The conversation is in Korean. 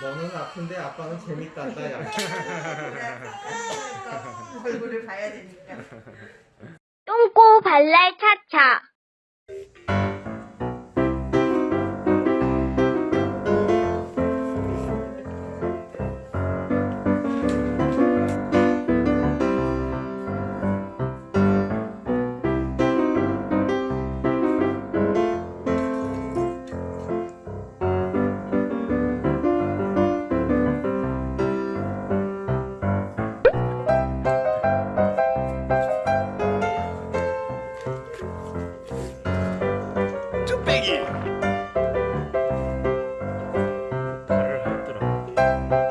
너, 너는 아픈데 아빠는 재밌단다 야. 얼굴을 봐야 되니까. 똥꼬 발랄 차차. you